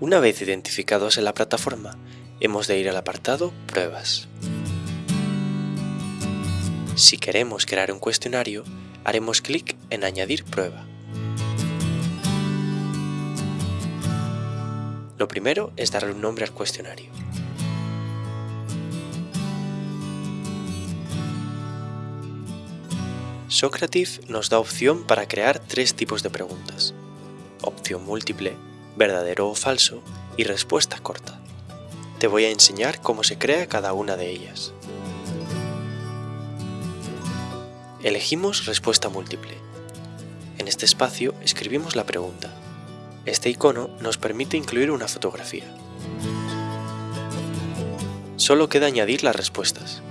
Una vez identificados en la plataforma, hemos de ir al apartado Pruebas. Si queremos crear un cuestionario, haremos clic en Añadir prueba. Lo primero es darle un nombre al cuestionario. Socrative nos da opción para crear tres tipos de preguntas. Opción múltiple, verdadero o falso y respuesta corta. Te voy a enseñar cómo se crea cada una de ellas. Elegimos respuesta múltiple. En este espacio escribimos la pregunta. Este icono nos permite incluir una fotografía. Solo queda añadir las respuestas.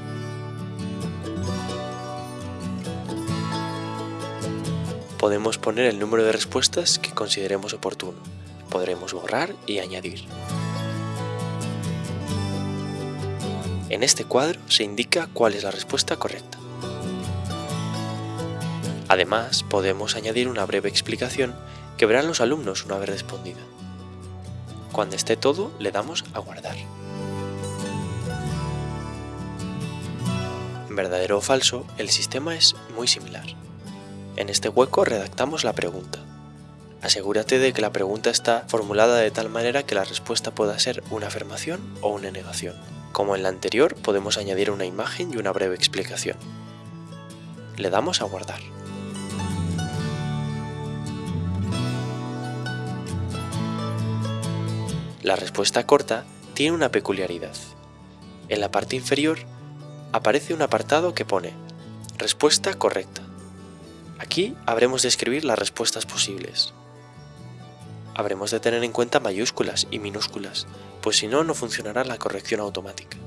Podemos poner el número de respuestas que consideremos oportuno. Podremos borrar y añadir. En este cuadro se indica cuál es la respuesta correcta. Además, podemos añadir una breve explicación que verán los alumnos una vez respondida. Cuando esté todo, le damos a guardar. Verdadero o falso, el sistema es muy similar. En este hueco redactamos la pregunta. Asegúrate de que la pregunta está formulada de tal manera que la respuesta pueda ser una afirmación o una negación. Como en la anterior, podemos añadir una imagen y una breve explicación. Le damos a guardar. La respuesta corta tiene una peculiaridad. En la parte inferior aparece un apartado que pone Respuesta correcta. Aquí habremos de escribir las respuestas posibles. Habremos de tener en cuenta mayúsculas y minúsculas, pues si no, no funcionará la corrección automática.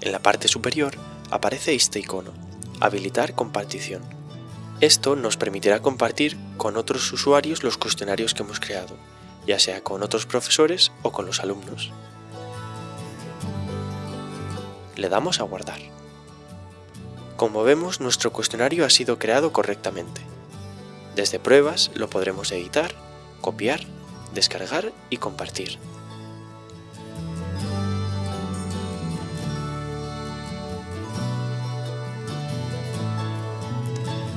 En la parte superior aparece este icono, Habilitar compartición. Esto nos permitirá compartir con otros usuarios los cuestionarios que hemos creado, ya sea con otros profesores o con los alumnos. Le damos a guardar. Como vemos, nuestro cuestionario ha sido creado correctamente. Desde pruebas lo podremos editar, copiar, descargar y compartir.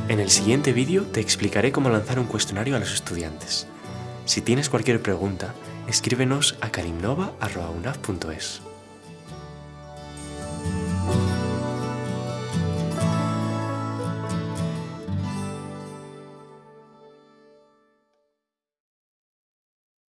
En el siguiente vídeo te explicaré cómo lanzar un cuestionario a los estudiantes. Si tienes cualquier pregunta, escríbenos a karimnova.unaf.es.